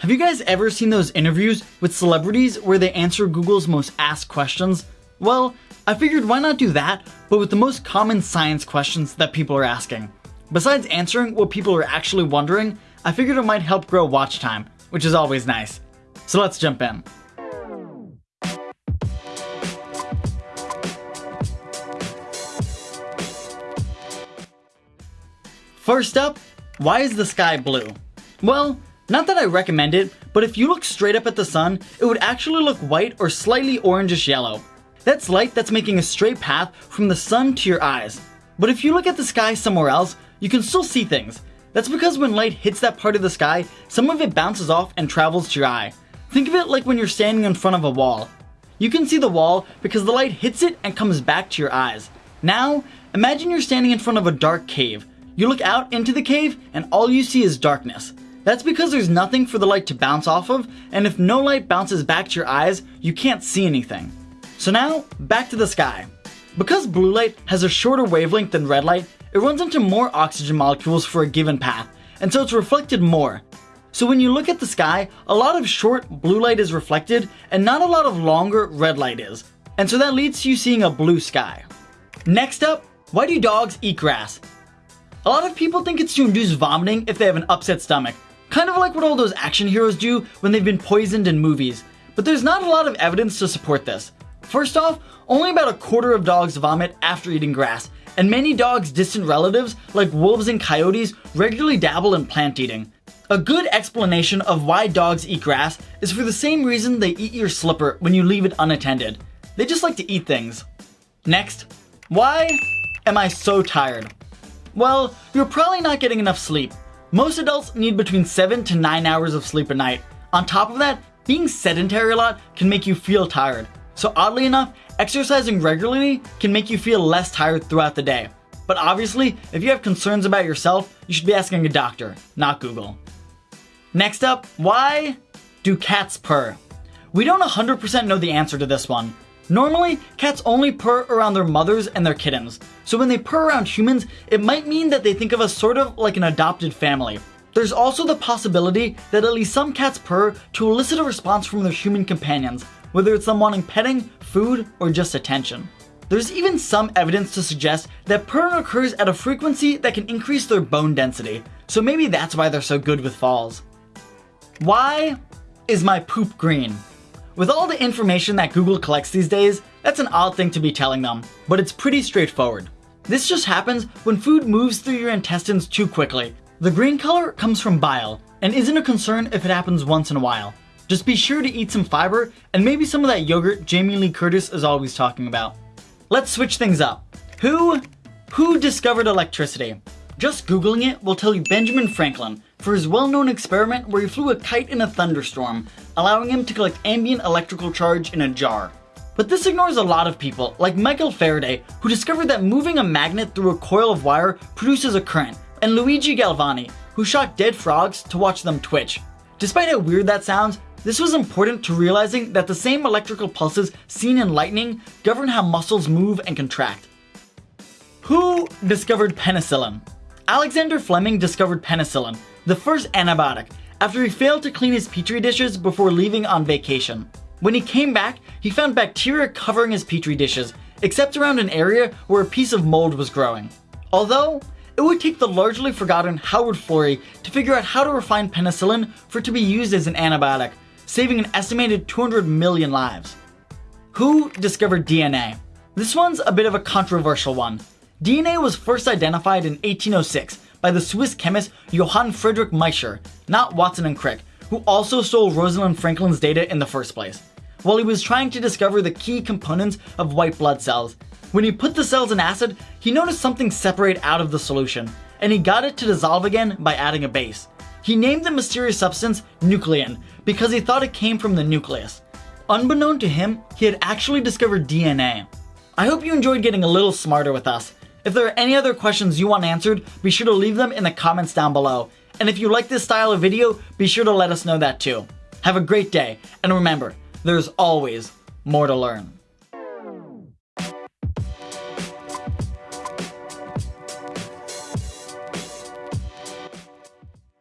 Have you guys ever seen those interviews with celebrities where they answer Google's most asked questions? Well, I figured why not do that, but with the most common science questions that people are asking. Besides answering what people are actually wondering, I figured it might help grow watch time, which is always nice. So let's jump in. First up, why is the sky blue? Well, not that I recommend it, but if you look straight up at the sun, it would actually look white or slightly orangish yellow. That's light that's making a straight path from the sun to your eyes. But if you look at the sky somewhere else, you can still see things. That's because when light hits that part of the sky, some of it bounces off and travels to your eye. Think of it like when you're standing in front of a wall. You can see the wall because the light hits it and comes back to your eyes. Now, imagine you're standing in front of a dark cave. You look out into the cave and all you see is darkness. That's because there's nothing for the light to bounce off of, and if no light bounces back to your eyes, you can't see anything. So now, back to the sky. Because blue light has a shorter wavelength than red light, it runs into more oxygen molecules for a given path, and so it's reflected more. So when you look at the sky, a lot of short blue light is reflected, and not a lot of longer red light is. And so that leads to you seeing a blue sky. Next up, why do dogs eat grass? A lot of people think it's to induce vomiting if they have an upset stomach, Kind of like what all those action heroes do when they've been poisoned in movies. But there's not a lot of evidence to support this. First off, only about a quarter of dogs vomit after eating grass, and many dogs' distant relatives, like wolves and coyotes, regularly dabble in plant eating. A good explanation of why dogs eat grass is for the same reason they eat your slipper when you leave it unattended. They just like to eat things. Next, why am I so tired? Well, you're probably not getting enough sleep. Most adults need between 7 to 9 hours of sleep a night. On top of that, being sedentary a lot can make you feel tired. So oddly enough, exercising regularly can make you feel less tired throughout the day. But obviously, if you have concerns about yourself, you should be asking a doctor, not Google. Next up, why do cats purr? We don't 100% know the answer to this one. Normally, cats only purr around their mothers and their kittens, so when they purr around humans, it might mean that they think of us sort of like an adopted family. There's also the possibility that at least some cats purr to elicit a response from their human companions, whether it's them wanting petting, food, or just attention. There's even some evidence to suggest that purring occurs at a frequency that can increase their bone density, so maybe that's why they're so good with falls. Why is my poop green? With all the information that Google collects these days, that's an odd thing to be telling them, but it's pretty straightforward. This just happens when food moves through your intestines too quickly. The green color comes from bile, and isn't a concern if it happens once in a while. Just be sure to eat some fiber, and maybe some of that yogurt Jamie Lee Curtis is always talking about. Let's switch things up. Who, who discovered electricity? Just Googling it will tell you Benjamin Franklin for his well-known experiment where he flew a kite in a thunderstorm, allowing him to collect ambient electrical charge in a jar. But this ignores a lot of people, like Michael Faraday, who discovered that moving a magnet through a coil of wire produces a current, and Luigi Galvani, who shot dead frogs to watch them twitch. Despite how weird that sounds, this was important to realizing that the same electrical pulses seen in lightning govern how muscles move and contract. Who discovered penicillin? Alexander Fleming discovered penicillin, the first antibiotic, after he failed to clean his petri dishes before leaving on vacation. When he came back, he found bacteria covering his petri dishes, except around an area where a piece of mold was growing. Although, it would take the largely forgotten Howard Florey to figure out how to refine penicillin for it to be used as an antibiotic, saving an estimated 200 million lives. Who discovered DNA? This one's a bit of a controversial one. DNA was first identified in 1806 by the Swiss chemist Johann Friedrich Miescher, not Watson and Crick, who also stole Rosalind Franklin's data in the first place. While he was trying to discover the key components of white blood cells, when he put the cells in acid, he noticed something separate out of the solution, and he got it to dissolve again by adding a base. He named the mysterious substance nuclein because he thought it came from the nucleus. Unbeknown to him, he had actually discovered DNA. I hope you enjoyed getting a little smarter with us. If there are any other questions you want answered, be sure to leave them in the comments down below. And if you like this style of video, be sure to let us know that too. Have a great day, and remember, there's always more to learn.